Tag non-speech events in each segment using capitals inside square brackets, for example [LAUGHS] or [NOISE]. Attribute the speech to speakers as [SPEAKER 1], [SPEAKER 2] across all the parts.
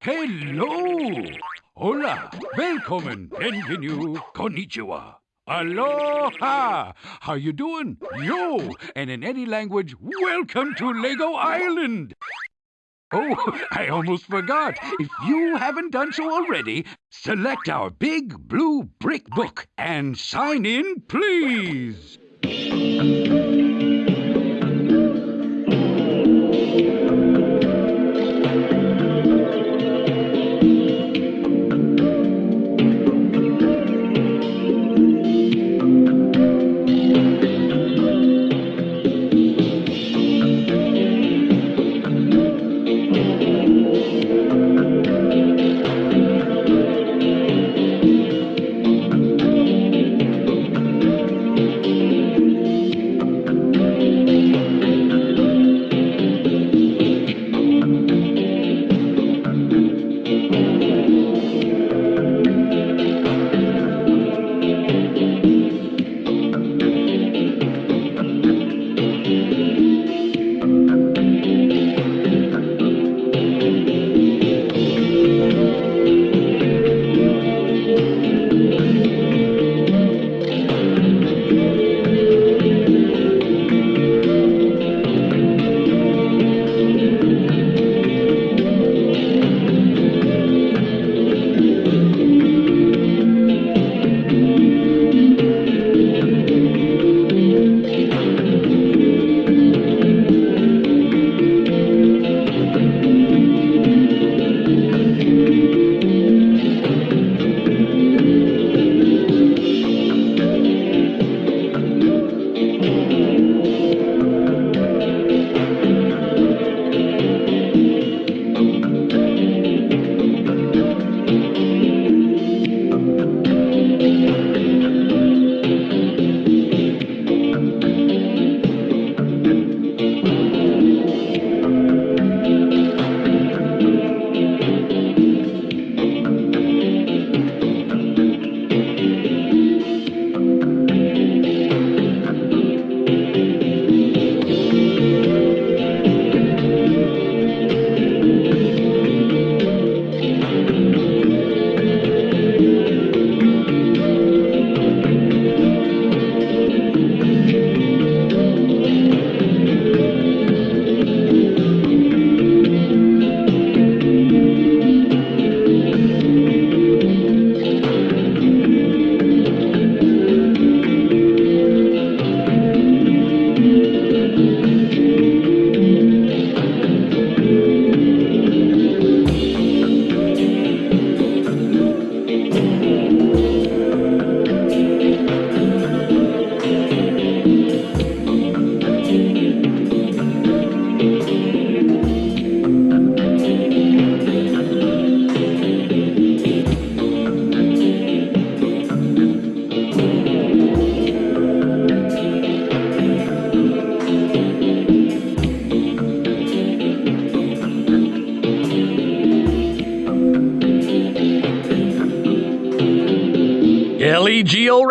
[SPEAKER 1] Hello! Hola! Welcome! Bienvenue! Konnichiwa! Aloha! How you doing? Yo! And in any language, welcome to Lego Island! Oh, [LAUGHS] I almost forgot. If you haven't done so already, select our big blue brick book and sign in, please.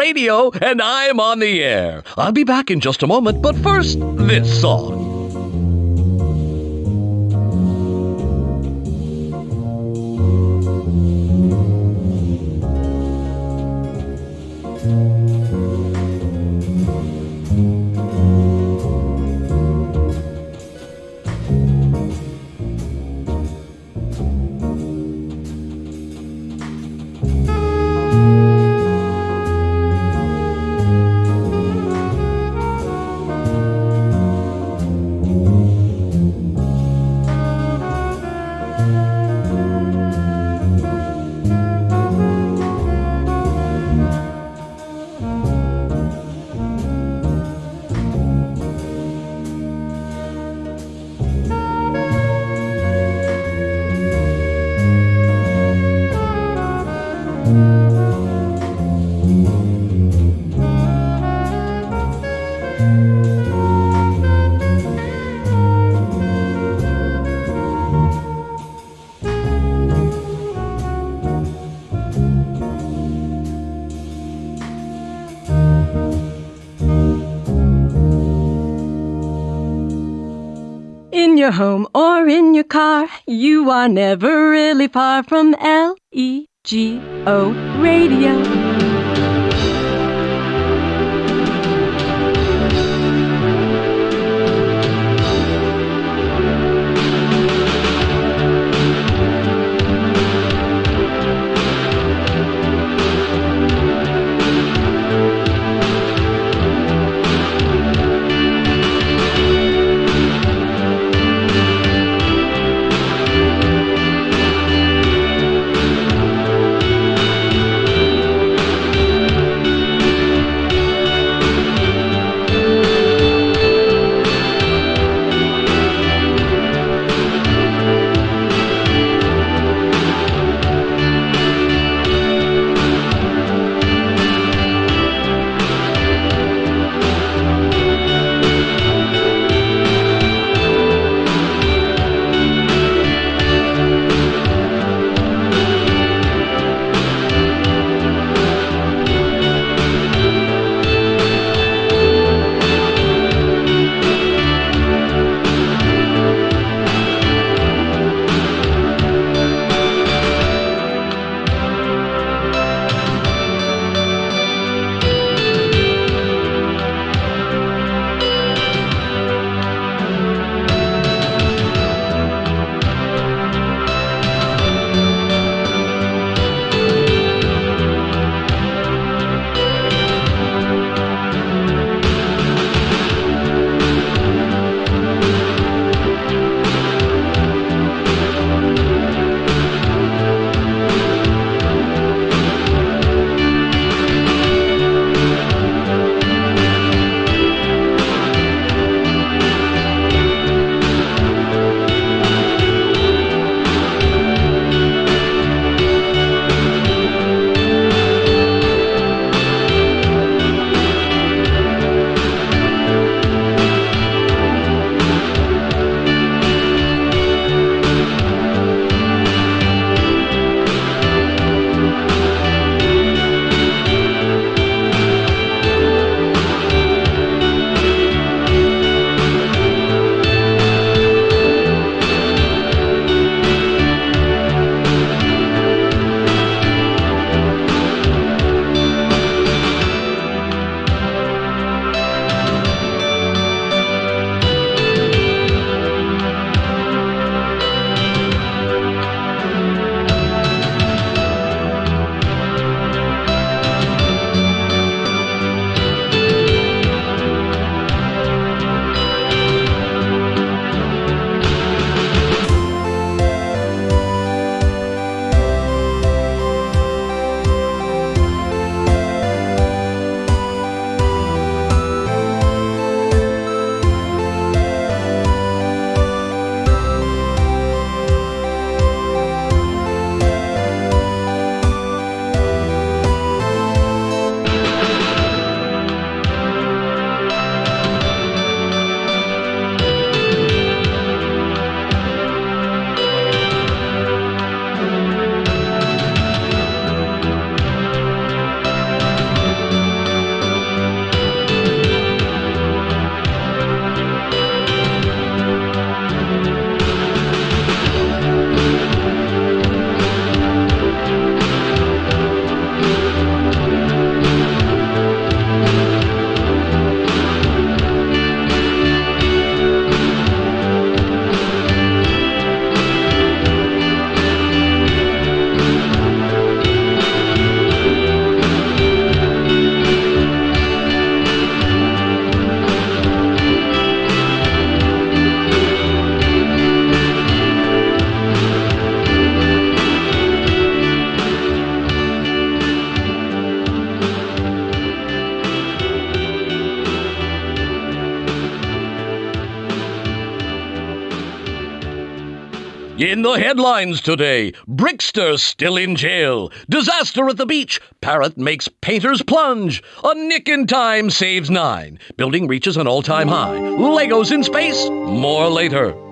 [SPEAKER 2] Radio, and I'm on the air. I'll be back in just a moment, but first, this song.
[SPEAKER 3] Your home or in your car, you are never really far from L E G O Radio.
[SPEAKER 2] In the headlines today, Brickster still in jail. Disaster at the beach. Parrot makes painters plunge. A nick in time saves nine. Building reaches an all time high. Legos in space. More later.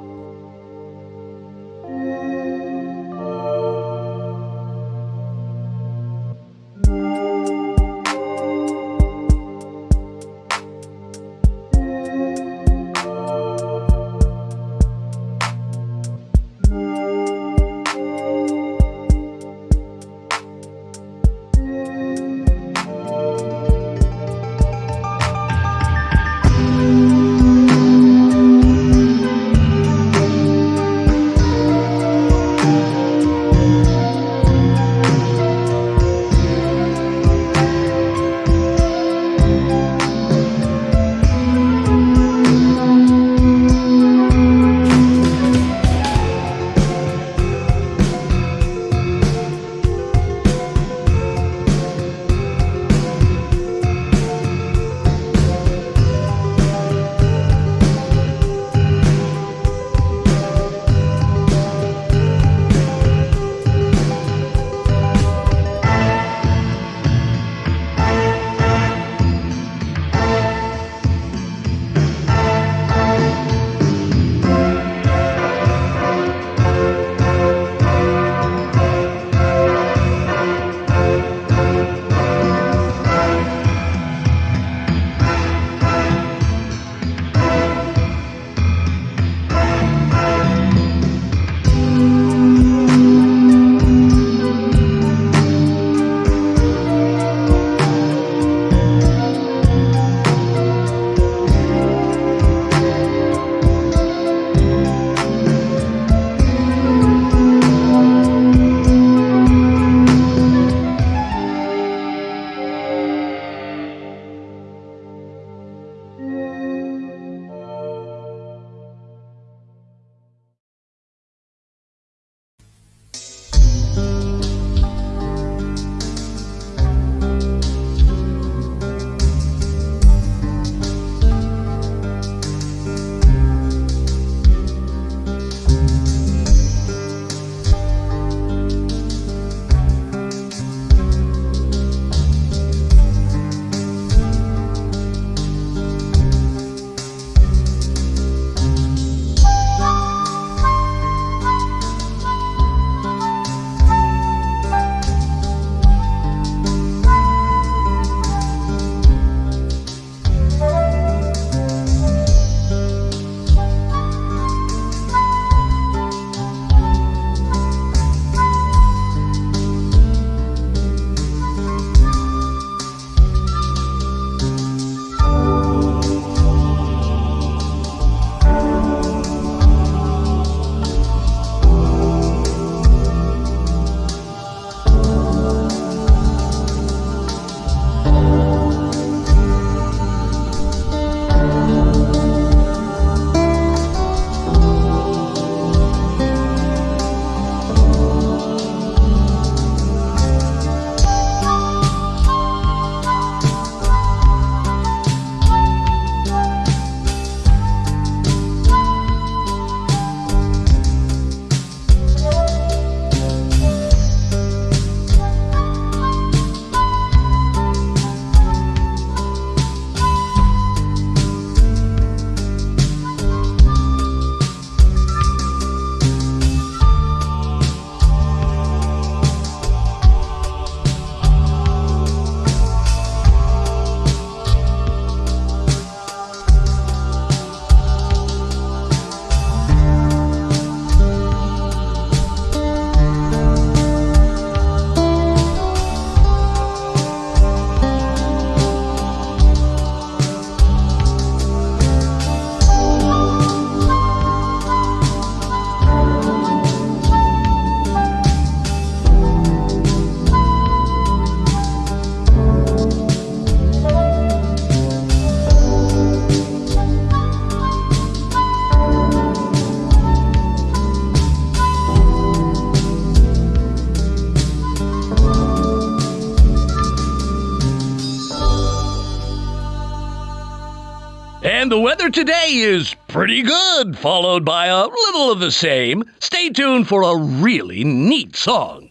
[SPEAKER 2] Weather today is pretty good, followed by a little of the same. Stay tuned for a really neat song.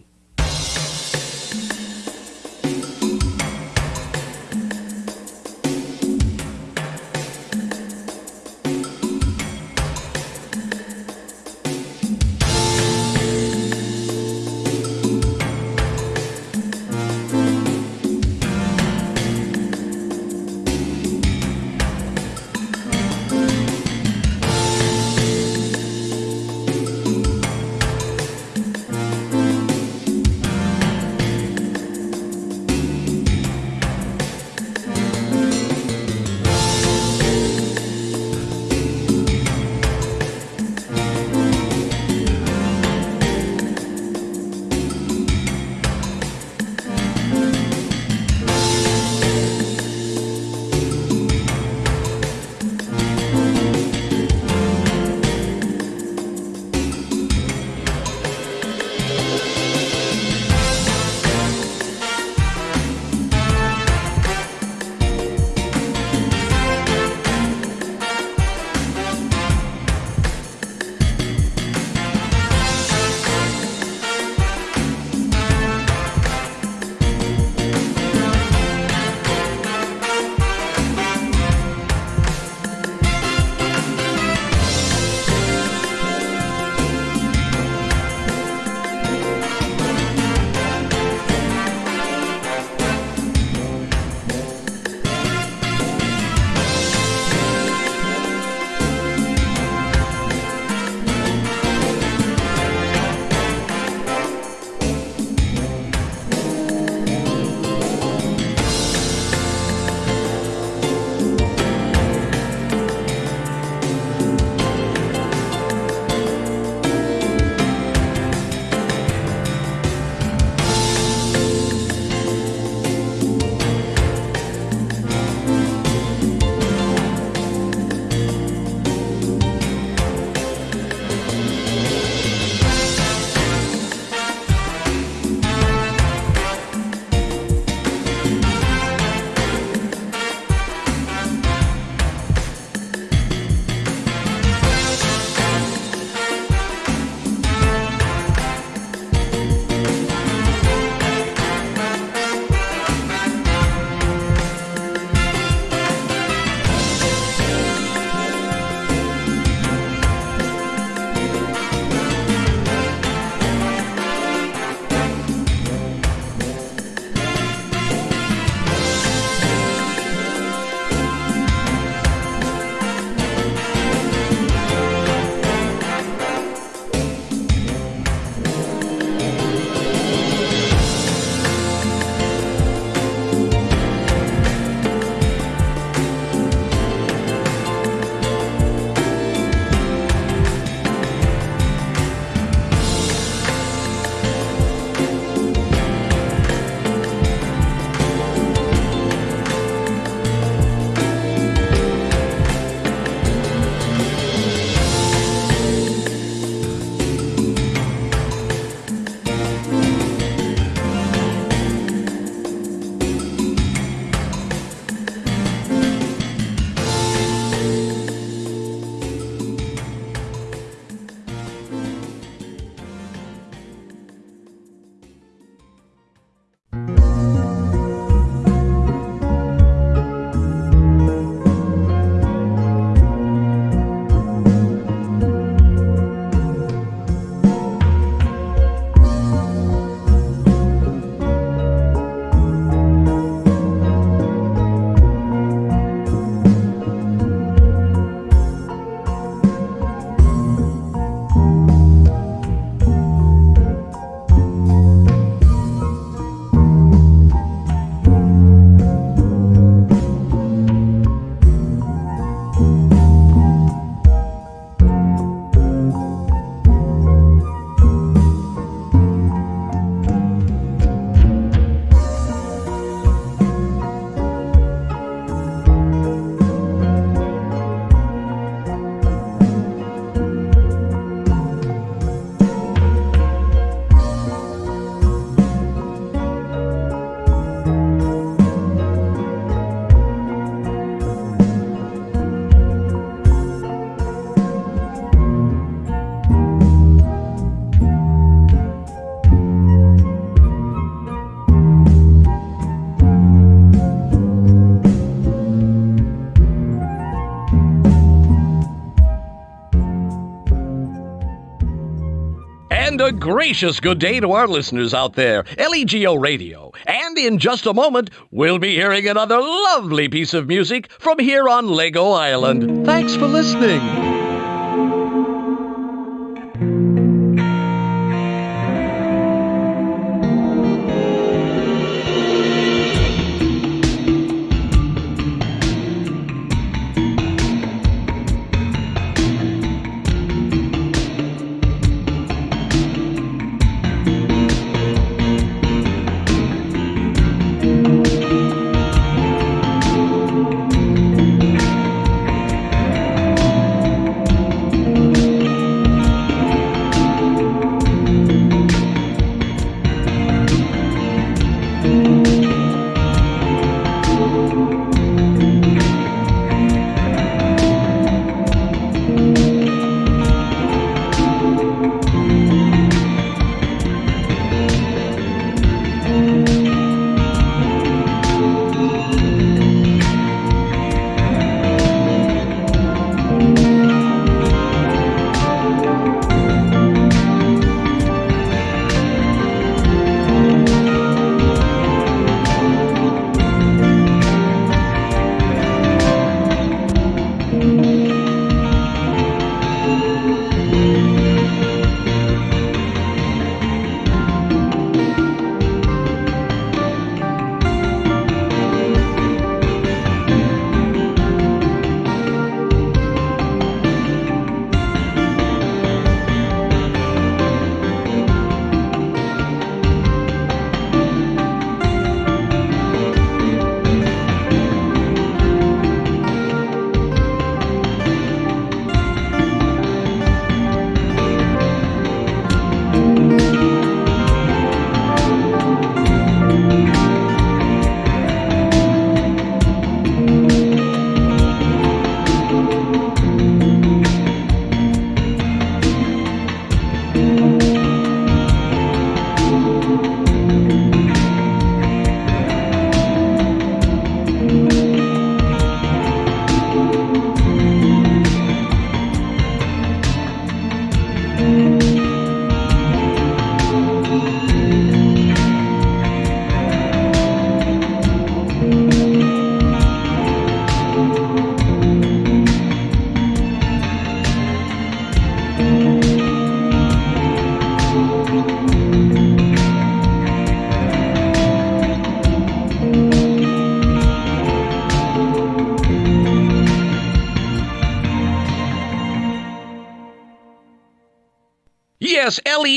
[SPEAKER 2] A gracious good day to our listeners out there, LEGO Radio. And in just a moment, we'll be hearing another lovely piece of music from here on Lego Island. Thanks for listening.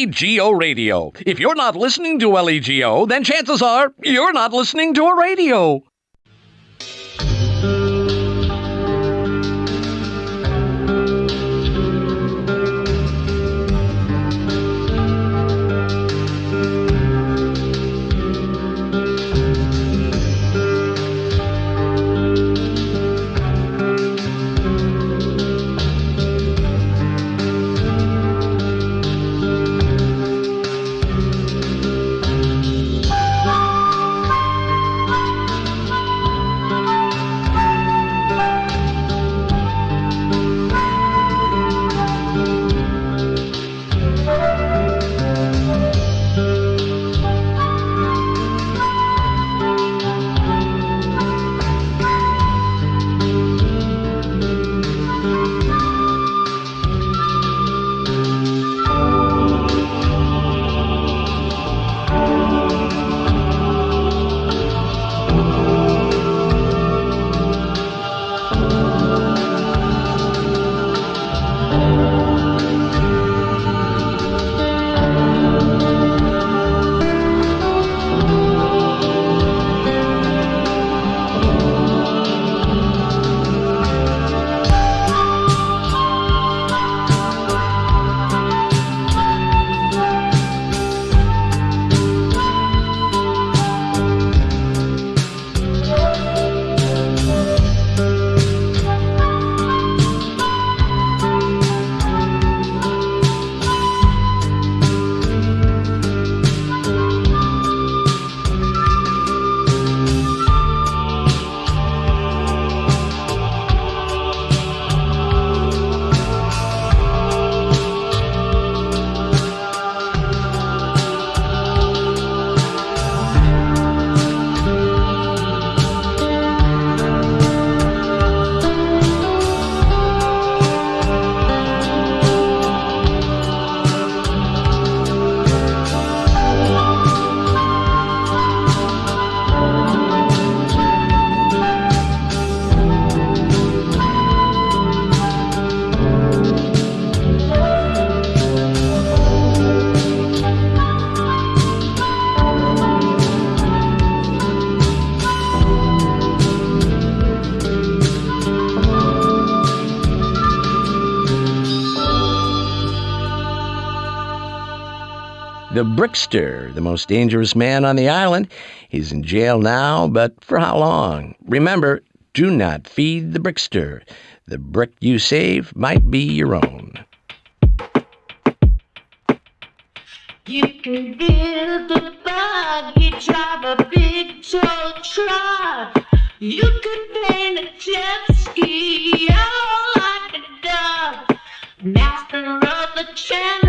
[SPEAKER 2] LEGO Radio. If you're not listening to LEGO, then chances are you're not listening to a radio. The Brickster, the most dangerous man on the island. He's in jail now, but for how long? Remember, do not feed the Brickster. The brick you save might be your own.
[SPEAKER 4] You can build a drive a big truck. You paint a jet ski, like a dove. Master of the cantilevers,